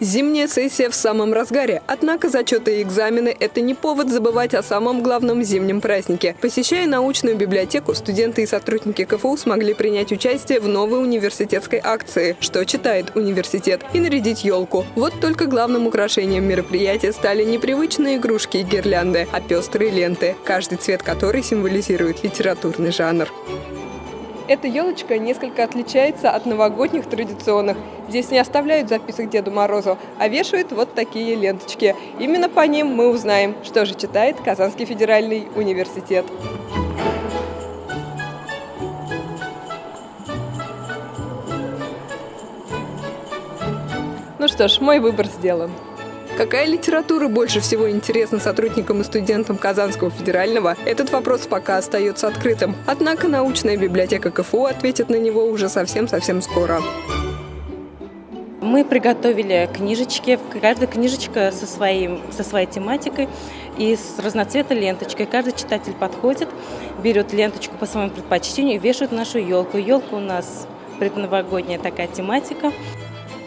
Зимняя сессия в самом разгаре. Однако зачеты и экзамены – это не повод забывать о самом главном зимнем празднике. Посещая научную библиотеку, студенты и сотрудники КФУ смогли принять участие в новой университетской акции «Что читает университет?» и нарядить елку. Вот только главным украшением мероприятия стали не привычные игрушки и гирлянды, а пестрые ленты, каждый цвет которой символизирует литературный жанр. Эта елочка несколько отличается от новогодних традиционных. Здесь не оставляют записок Деду Морозу, а вешают вот такие ленточки. Именно по ним мы узнаем, что же читает Казанский федеральный университет. Ну что ж, мой выбор сделан. Какая литература больше всего интересна сотрудникам и студентам Казанского федерального, этот вопрос пока остается открытым. Однако научная библиотека КФУ ответит на него уже совсем-совсем скоро. Мы приготовили книжечки, каждая книжечка со, своим, со своей тематикой и с разноцветной ленточкой. Каждый читатель подходит, берет ленточку по своему предпочтению и вешает нашу елку. Елка у нас предновогодняя такая тематика.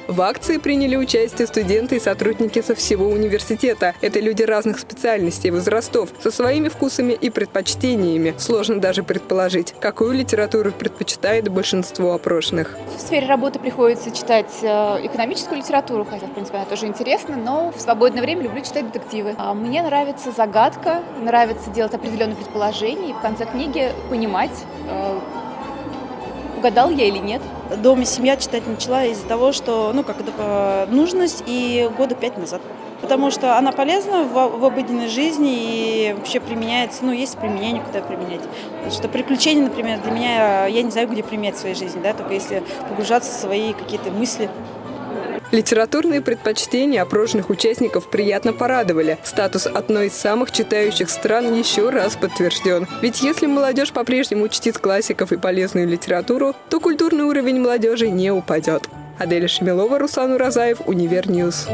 В акции приняли участие студенты и сотрудники со всего университета. Это люди разных специальностей, возрастов, со своими вкусами и предпочтениями. Сложно даже предположить, какую литературу предпочитает большинство опрошенных. В сфере работы приходится читать э, экономическую литературу, хотя, в принципе, она тоже интересна, но в свободное время люблю читать детективы. А мне нравится загадка, нравится делать определенные предположения и в конце книги понимать, э, угадал я или нет. Дома семья читать начала из-за того, что, ну, как это, нужность и года пять назад. Потому что она полезна в, в обыденной жизни и вообще применяется, ну, есть применение, куда применять. Потому что приключения, например, для меня, я не знаю, где применять в своей жизни, да, только если погружаться в свои какие-то мысли. Литературные предпочтения опрошенных участников приятно порадовали. Статус одной из самых читающих стран еще раз подтвержден. Ведь если молодежь по-прежнему чтит классиков и полезную литературу, то культурный уровень молодежи не упадет. Аделя Шемилова, Руслан Уразаев, Univer News.